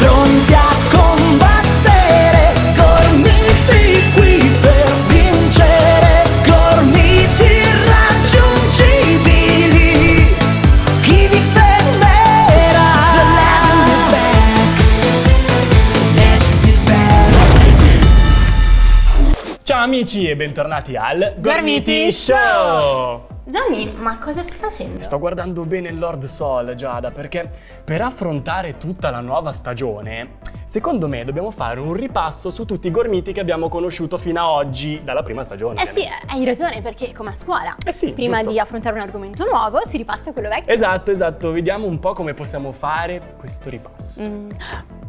pronti a combattere, gormiti qui per vincere, gormiti irraggiungibili. Chi vi fermerà? The legend is back. The legend is back. Ciao amici e bentornati al Gormiti Show! Johnny, ma cosa stai facendo? Sto guardando bene Lord Sol, Giada, perché per affrontare tutta la nuova stagione, secondo me dobbiamo fare un ripasso su tutti i gormiti che abbiamo conosciuto fino a oggi dalla prima stagione. Eh sì, hai ragione, perché come a scuola. Eh sì, Prima giusto. di affrontare un argomento nuovo si ripassa quello vecchio. Esatto, esatto, vediamo un po' come possiamo fare questo ripasso. Mm.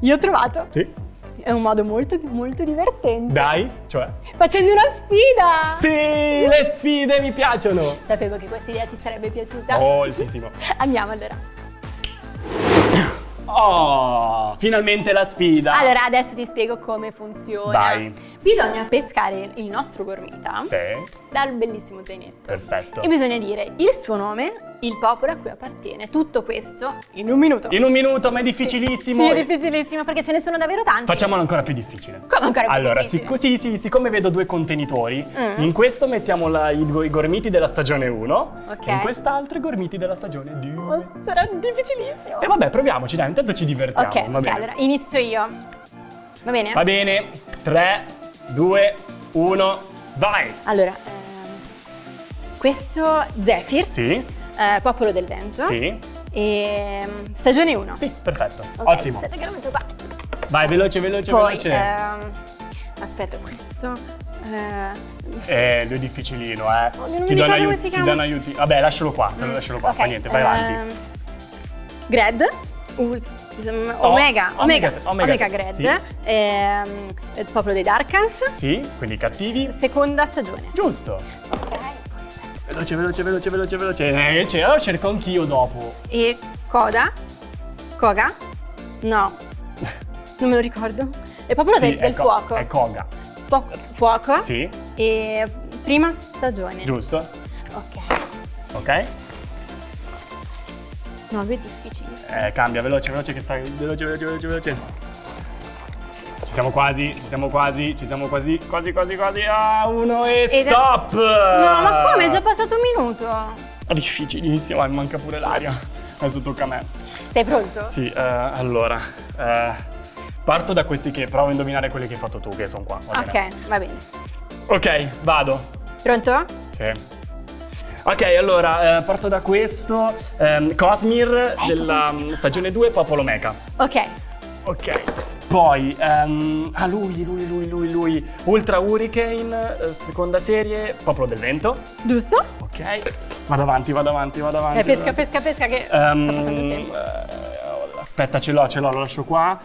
Io ho trovato. Sì? È un modo molto, molto divertente. Dai, cioè... Facendo una sfida! Sì, le sfide mi piacciono! Sapevo che questa idea ti sarebbe piaciuta. Moltissimo. Andiamo allora. Oh, finalmente la sfida! Allora, adesso ti spiego come funziona. Vai. Bisogna pescare il nostro gormita Sì, dal bellissimo zainetto. perfetto. E bisogna dire il suo nome, il popolo a cui appartiene. Tutto questo in un minuto. In un minuto, ma è difficilissimo. Sì, è difficilissimo perché ce ne sono davvero tanti. Facciamolo ancora più difficile. Come ancora più allora, difficile? sic- sì, sì, siccome vedo due contenitori, Mm. in questo mettiamo la- i, i gormiti della stagione 1 Ok. e in quest'altro i gormiti della stagione 2. Oh, sarà difficilissimo. E vabbè, proviamoci, dai, intanto ci divertiamo. ok, va ok, bene. allora inizio io. Va bene? Va bene, 3, 2, 1, vai! Allora, ehm, questo Zephyr, Sì, eh, popolo del vento. sì, E stagione 1. sì, perfetto. Ottimo. Metto qua. Vai, veloce, veloce, Poi, veloce. ehm, aspetta, questo. eh, Eh, lui è difficilino, eh. non mi ti, danno aiuti, ti danno aiuti. Vabbè, lascialo qua, lo lascialo qua, ok, fa niente, vai avanti. ehm, Gred. Omega, Omega- Omega, Omega, Omega, Gred, sì. ehm, il popolo dei Darkans, Sì, quindi cattivi. seconda stagione. Giusto. Ok. Veloce, veloce, veloce, veloce, veloce. Eh, ce lo cerco anch'io dopo. E Koda? Koga? No, non me lo ricordo. È popolo Sì, del, del fuoco. È Koga. Fu- fuoco. Sì, E prima stagione. giusto. Ok. Ok. No, è difficile. Eh, cambia, veloce, veloce che stai. Veloce, veloce, veloce, veloce. Ci siamo quasi, ci siamo quasi, ci siamo quasi, quasi, quasi, quasi. Ah, uno e Ed stop! No, ma come? È già passato un minuto. È difficilissimo, mi manca pure l'aria. Adesso tocca a me. Sei pronto? Sì, eh, allora. eh, parto da questi che provo a indovinare quelli che hai fatto tu, che sono qua. va? Ok, va bene. Ok, vado. Pronto? Sì. Ok, allora eh, parto da questo. ehm, Cosmir della mm, stagione 2, Popolo Mecha. Ok. Ok. Poi, ehm, ah, lui, lui, lui, lui, lui. Ultra Hurricane, eh, seconda serie, Popolo del Vento. Giusto? Ok. Vado avanti, vado avanti, vado avanti. Eh, pesca, pesca, pesca che tempo. eh, aspetta, ce l'ho, ce l'ho, lo lascio qua.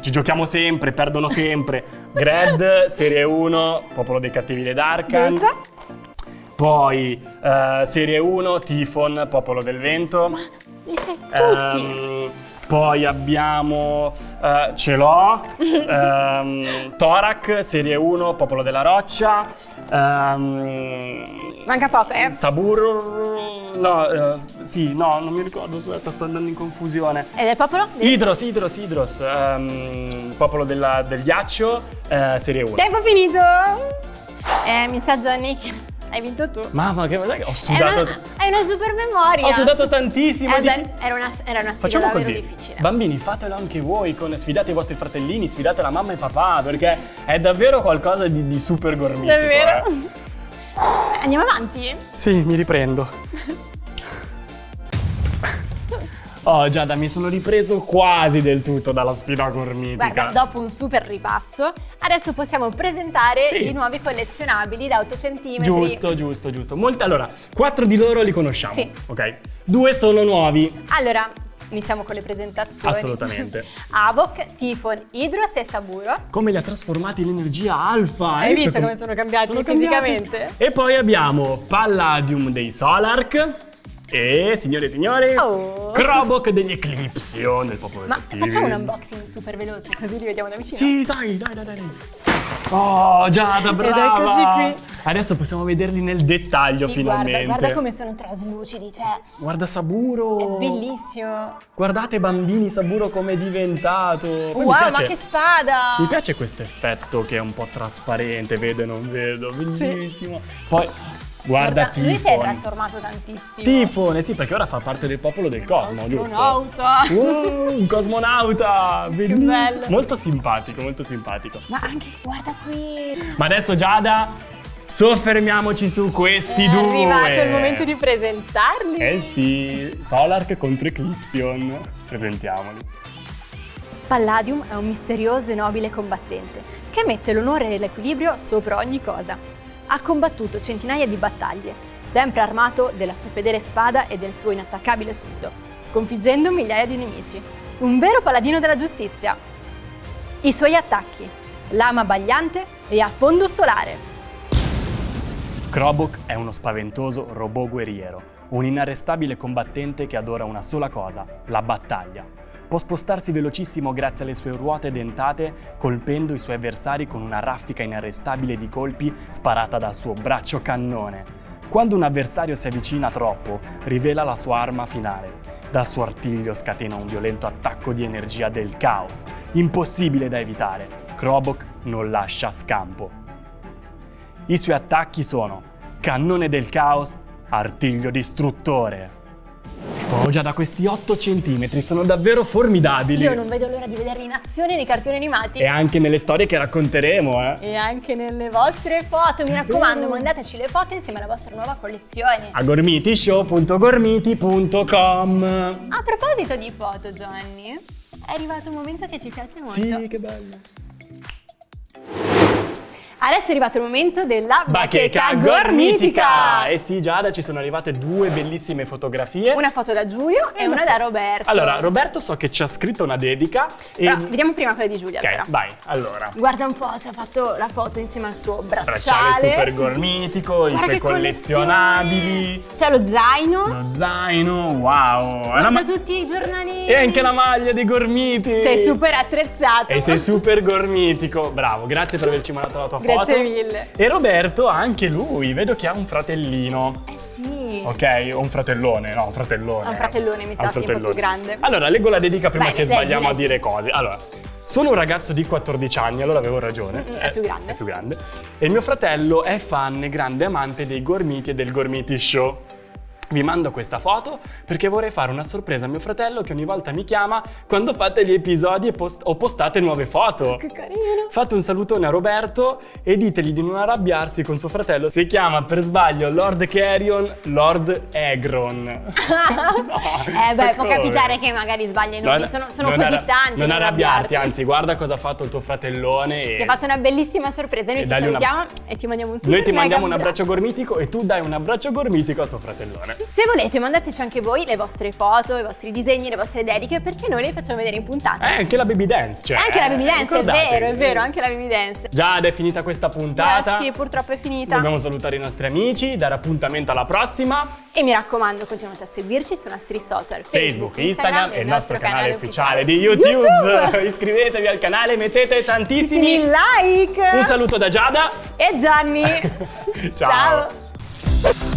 Ci giochiamo sempre, perdono sempre. Gred, serie 1, Popolo dei Cattivi dei Darkan. Giusto? Poi, eh, serie 1, Tifon, Popolo del Vento. Li sai tutti. Ehm, poi abbiamo, eh, ce l'ho, ehm, Torak, serie 1, Popolo della Roccia. ehm, Manca poco, eh. Sabur, no, eh, sì, no, non mi ricordo, aspetta, sto andando in confusione. Ed è il popolo? Del- Idros, Idros, Idros, ehm, Popolo della- del Ghiaccio, eh, serie 1. Tempo finito. Eh, mi sa Johnny hai vinto tu. Mamma, che ho È sudato, una, hai una super memoria. ho sudato tantissimo. Eh, di- beh, era una, era una sfida Facciamo davvero così, difficile. bambini fatelo anche voi, con, sfidate i vostri fratellini, sfidate la mamma e papà, perché è davvero qualcosa di, di super gormitico. Davvero? eh. Andiamo avanti? Sì, mi riprendo. Oh Giada, mi sono ripreso quasi del tutto dalla sfida gormitica. Guarda, dopo un super ripasso, adesso possiamo presentare Sì. i nuovi collezionabili da 8 cm. Giusto, giusto, giusto. Molti, allora, quattro di loro li conosciamo. Sì. Ok. Due sono nuovi. Allora, iniziamo con le presentazioni. Assolutamente. Avok, Tifon, Hydros e Saburo. Come li ha trasformati in energia alfa? Hai visto come sono cambiati fisicamente? E poi abbiamo Palladium dei Solark. E, signore e signori, Oh. Krobok degli Eclipsion del popolo Ma cattivi. facciamo un unboxing super veloce così li vediamo da vicino. Sì, dai, dai, dai, dai. Oh, Giada, brava! Ed eccoci qui. Adesso possiamo vederli nel dettaglio Sì, finalmente. guarda, guarda come sono traslucidi, cioè, Guarda Saburo. è bellissimo. Guardate bambini Saburo come è diventato. Poi wow, piace- ma che spada! Mi piace questo effetto che è un po' trasparente, vedo e non vedo, bellissimo. Poi guarda, lui si è Tifone. trasformato tantissimo. Tifone, sì, perché ora fa parte del popolo del cosmo, giusto? Astronauta. Wow, un cosmonauta, bellissimo. bello. Molto simpatico, molto simpatico. Ma anche, guarda qui. Ma adesso Giada, soffermiamoci su questi È due. arrivato il momento di presentarli. Eh sì, Solark contro Eclipsion. Presentiamoli. Palladium è un misterioso e nobile combattente che mette l'onore e l'equilibrio sopra ogni cosa. Ha combattuto centinaia di battaglie, sempre armato della sua fedele spada e del suo inattaccabile scudo, sconfiggendo migliaia di nemici. Un vero paladino della giustizia. I suoi attacchi: lama bagliante e affondo solare. Krobok è uno spaventoso robot guerriero, un inarrestabile combattente che adora una sola cosa, la battaglia. Può spostarsi velocissimo grazie alle sue ruote dentate, colpendo i suoi avversari con una raffica inarrestabile di colpi sparata dal suo braccio cannone. Quando un avversario si avvicina troppo, rivela la sua arma finale. Dal suo artiglio scatena un violento attacco di energia del caos, impossibile da evitare. Krobok non lascia scampo. I suoi attacchi sono Cannone del Caos, Artiglio Distruttore. Oh, già da questi 8 centimetri sono davvero formidabili. Io non vedo l'ora di vederli in azione nei cartoni animati. E anche nelle storie che racconteremo, eh. E anche nelle vostre foto, mi raccomando, mandateci le foto insieme alla vostra nuova collezione. A gormitishow.gormiti.com A proposito di foto, Giovanni, è arrivato un momento che ci piace molto. Sì, che bello. Adesso è arrivato il momento della Bacheca gormitica! Eh sì, Giada, ci sono arrivate due bellissime fotografie. Una foto da Giulio e una da Roberto. Allora, Roberto so che ci ha scritto una dedica e... Però, vediamo prima quella di Giulia. Ok, allora. vai, allora. Guarda un po', ci ha fatto la foto insieme al suo bracciale. Bracciale super gormitico, i Guarda suoi che collezionabili. C'è lo zaino. lo zaino, wow! Guarda ma- tutti i giornalini. e anche la maglia dei gormiti! Sei super attrezzato. E sei super gormitico, bravo, grazie per averci mandato la tua foto. Grazie mille. E Roberto, anche lui, vedo che ha un fratellino. Eh sì. Ok, o un fratellone, no, un fratellone. Ha un fratellone, mi Ha sa, sì, un po' più grande. Allora, leggo la dedica prima Vai, che leggi, sbagliamo a leggi. dire cose. Allora, sono un ragazzo di 14 anni, allora avevo ragione. Mm, è più grande. È più grande. E il mio fratello è fan grande amante dei gormiti e del Gormiti Show. Vi mando questa foto perché vorrei fare una sorpresa a mio fratello che ogni volta mi chiama quando fate gli episodi e post- o postate nuove foto. Che carino. Fate un salutone a Roberto e ditegli di non arrabbiarsi con suo fratello. Si chiama per sbaglio Lord Carrion Lord Egron. No, Eh beh, può capitare che magari sbagli i nomi, sono, sono così tanti. Non arrabbiarti, anzi, guarda cosa ha fatto il tuo fratellone. E Ti ha fatto una bellissima sorpresa. Noi E ti dagli una- salutiamo e ti mandiamo un super Noi ti mandiamo un abbraccio gormitico e tu dai un abbraccio gormitico a tuo fratellone. Se volete, mandateci anche voi le vostre foto, i vostri disegni, le vostre dediche, perché noi le facciamo vedere in puntata. Eh, anche la baby dance, cioè. anche la baby eh, dance, è ricordatevi. vero, è vero, anche la baby dance. Già è finita questa puntata. Eh sì, purtroppo è finita. Dobbiamo salutare i nostri amici, dare appuntamento alla prossima. E mi raccomando, continuate a seguirci sui nostri social Facebook, Instagram e il nostro canale ufficiale di YouTube. YouTube. Iscrivetevi al canale, mettete tantissimi. like Un saluto da Giada. e Gianni. Ciao. Ciao.